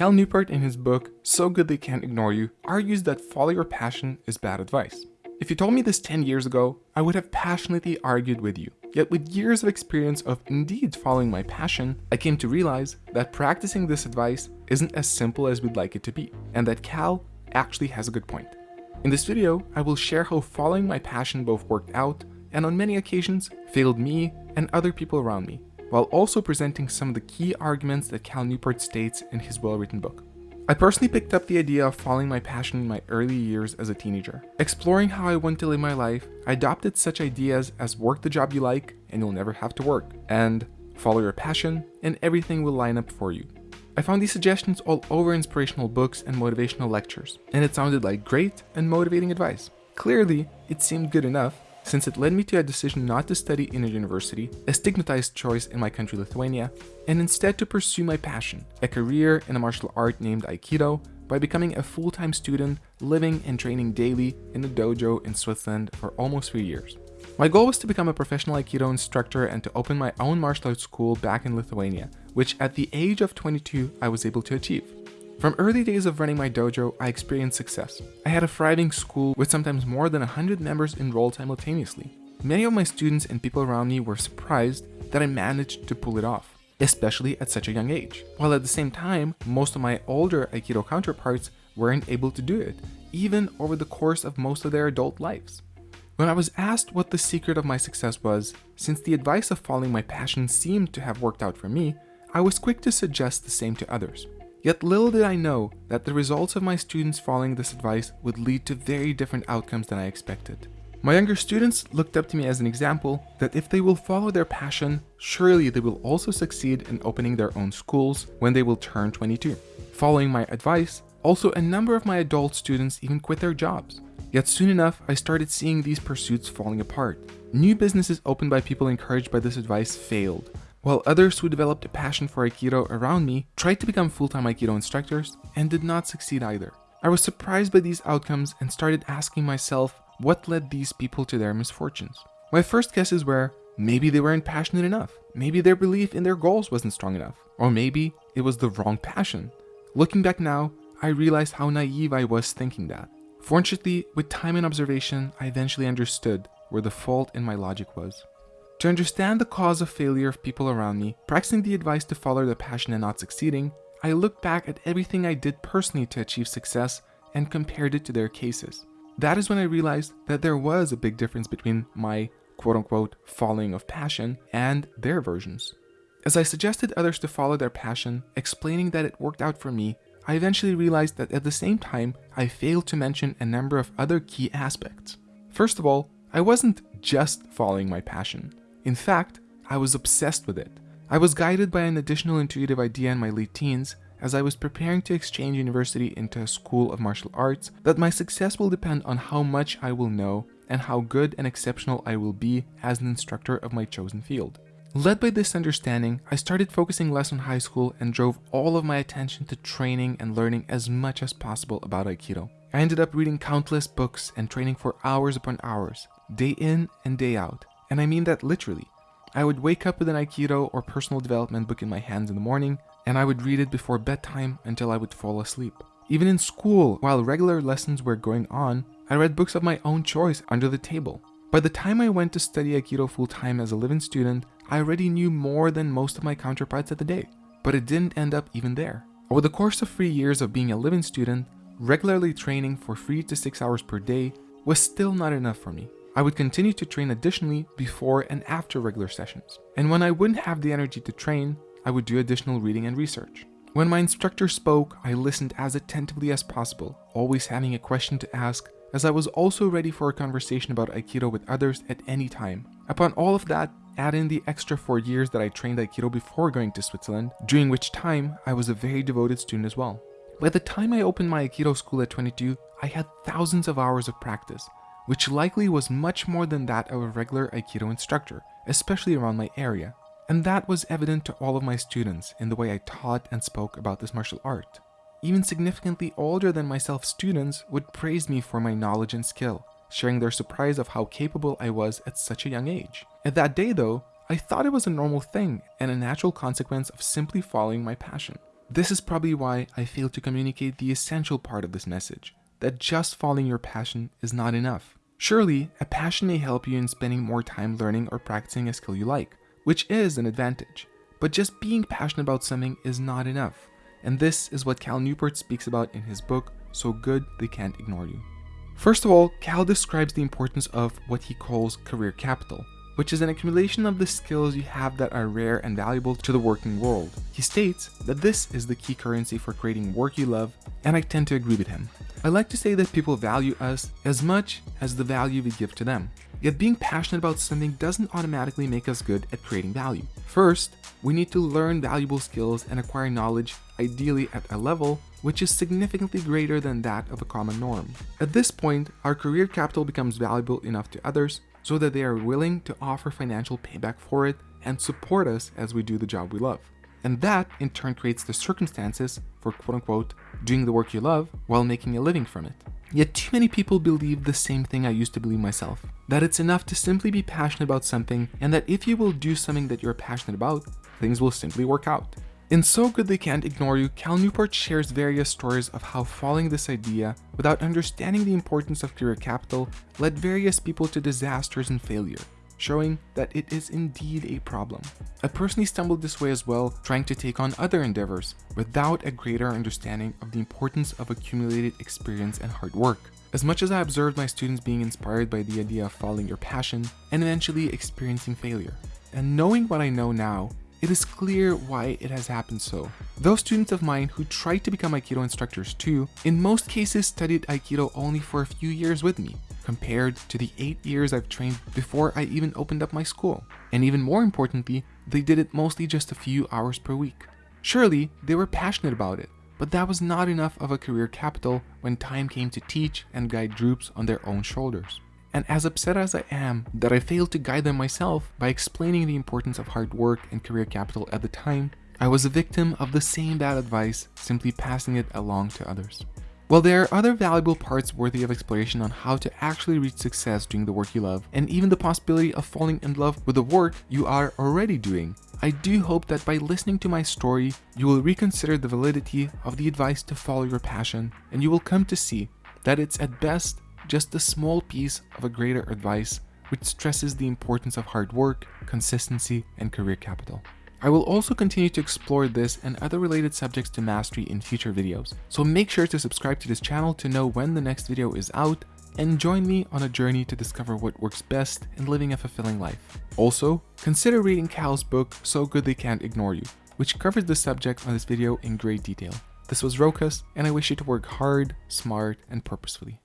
Cal Newport in his book, So Good They Can't Ignore You, argues that follow your passion is bad advice. If you told me this 10 years ago, I would have passionately argued with you. Yet with years of experience of indeed following my passion, I came to realize that practicing this advice isn't as simple as we'd like it to be, and that Cal actually has a good point. In this video, I will share how following my passion both worked out and on many occasions failed me and other people around me, while also presenting some of the key arguments that Cal Newport states in his well-written book. I personally picked up the idea of following my passion in my early years as a teenager. Exploring how I want to live my life, I adopted such ideas as work the job you like and you'll never have to work, and follow your passion and everything will line up for you. I found these suggestions all over inspirational books and motivational lectures, and it sounded like great and motivating advice. Clearly, it seemed good enough, since it led me to a decision not to study in a university, a stigmatized choice in my country Lithuania, and instead to pursue my passion, a career in a martial art named Aikido, by becoming a full-time student living and training daily in a dojo in Switzerland for almost three years. My goal was to become a professional Aikido instructor and to open my own martial arts school back in Lithuania, which at the age of 22 I was able to achieve. From early days of running my dojo, I experienced success. I had a thriving school with sometimes more than 100 members enrolled simultaneously. Many of my students and people around me were surprised that I managed to pull it off, especially at such a young age. While at the same time, most of my older Aikido counterparts weren't able to do it, even over the course of most of their adult lives. When I was asked what the secret of my success was, since the advice of following my passion seemed to have worked out for me, I was quick to suggest the same to others. Yet little did I know that the results of my students following this advice would lead to very different outcomes than I expected. My younger students looked up to me as an example that if they will follow their passion, surely they will also succeed in opening their own schools when they will turn 22. Following my advice, also a number of my adult students even quit their jobs. Yet soon enough, I started seeing these pursuits falling apart. New businesses opened by people encouraged by this advice failed, while others who developed a passion for Aikido around me tried to become full-time Aikido instructors and did not succeed either. I was surprised by these outcomes and started asking myself what led these people to their misfortunes. My first guesses were maybe they weren't passionate enough, maybe their belief in their goals wasn't strong enough, or maybe it was the wrong passion. Looking back now, I realized how naive I was thinking that. Fortunately, with time and observation, I eventually understood where the fault in my logic was. To understand the cause of failure of people around me, practicing the advice to follow their passion and not succeeding, I looked back at everything I did personally to achieve success and compared it to their cases. That is when I realized that there was a big difference between my quote-unquote following of passion and their versions. As I suggested others to follow their passion, explaining that it worked out for me, I eventually realized that at the same time, I failed to mention a number of other key aspects. First of all, I wasn't just following my passion. In fact, I was obsessed with it. I was guided by an additional intuitive idea in my late teens as I was preparing to exchange university into a school of martial arts that my success will depend on how much I will know and how good and exceptional I will be as an instructor of my chosen field. Led by this understanding, I started focusing less on high school and drove all of my attention to training and learning as much as possible about Aikido. I ended up reading countless books and training for hours upon hours, day in and day out, and I mean that literally. I would wake up with an Aikido or personal development book in my hands in the morning, and I would read it before bedtime until I would fall asleep. Even in school, while regular lessons were going on, I read books of my own choice under the table. By the time I went to study Aikido full-time as a living student, I already knew more than most of my counterparts at the day. But it didn't end up even there. Over the course of three years of being a living student, regularly training for 3 to 6 hours per day was still not enough for me. I would continue to train additionally before and after regular sessions. And when I wouldn't have the energy to train, I would do additional reading and research. When my instructor spoke, I listened as attentively as possible, always having a question to ask, as I was also ready for a conversation about Aikido with others at any time. Upon all of that, add in the extra four years that I trained Aikido before going to Switzerland, during which time I was a very devoted student as well. By the time I opened my Aikido school at 22, I had thousands of hours of practice, which likely was much more than that of a regular Aikido instructor, especially around my area. And that was evident to all of my students in the way I taught and spoke about this martial art. Even significantly older than myself students would praise me for my knowledge and skill, sharing their surprise of how capable I was at such a young age. At that day though, I thought it was a normal thing and a natural consequence of simply following my passion. This is probably why I failed to communicate the essential part of this message, that just following your passion is not enough. Surely, a passion may help you in spending more time learning or practicing a skill you like, which is an advantage. But just being passionate about something is not enough. And this is what Cal Newport speaks about in his book, So Good They Can't Ignore You. First of all, Cal describes the importance of what he calls career capital, which is an accumulation of the skills you have that are rare and valuable to the working world. He states that this is the key currency for creating work you love, and I tend to agree with him. I like to say that people value us as much as the value we give to them. Yet being passionate about something doesn't automatically make us good at creating value. First, we need to learn valuable skills and acquire knowledge, ideally at a level which is significantly greater than that of a common norm. At this point, our career capital becomes valuable enough to others so that they are willing to offer financial payback for it and support us as we do the job we love. And that in turn creates the circumstances for quote unquote doing the work you love while making a living from it. Yet too many people believe the same thing I used to believe myself, that it's enough to simply be passionate about something and that if you will do something that you're passionate about, things will simply work out. In So Good They Can't Ignore You, Cal Newport shares various stories of how following this idea without understanding the importance of career capital led various people to disasters and failure showing that it is indeed a problem. I personally stumbled this way as well, trying to take on other endeavors without a greater understanding of the importance of accumulated experience and hard work. As much as I observed my students being inspired by the idea of following your passion and eventually experiencing failure. And knowing what I know now, it is clear why it has happened so. Those students of mine who tried to become Aikido instructors too, in most cases studied Aikido only for a few years with me, compared to the 8 years I've trained before I even opened up my school. And even more importantly, they did it mostly just a few hours per week. Surely, they were passionate about it, but that was not enough of a career capital when time came to teach and guide groups on their own shoulders. And as upset as I am that I failed to guide them myself by explaining the importance of hard work and career capital at the time, I was a victim of the same bad advice, simply passing it along to others. While there are other valuable parts worthy of exploration on how to actually reach success doing the work you love, and even the possibility of falling in love with the work you are already doing, I do hope that by listening to my story, you will reconsider the validity of the advice to follow your passion, and you will come to see that it's at best just a small piece of a greater advice which stresses the importance of hard work, consistency, and career capital. I will also continue to explore this and other related subjects to mastery in future videos, so make sure to subscribe to this channel to know when the next video is out and join me on a journey to discover what works best in living a fulfilling life. Also, consider reading Cal's book So Good They Can't Ignore You, which covers the subject on this video in great detail. This was Rokas, and I wish you to work hard, smart, and purposefully.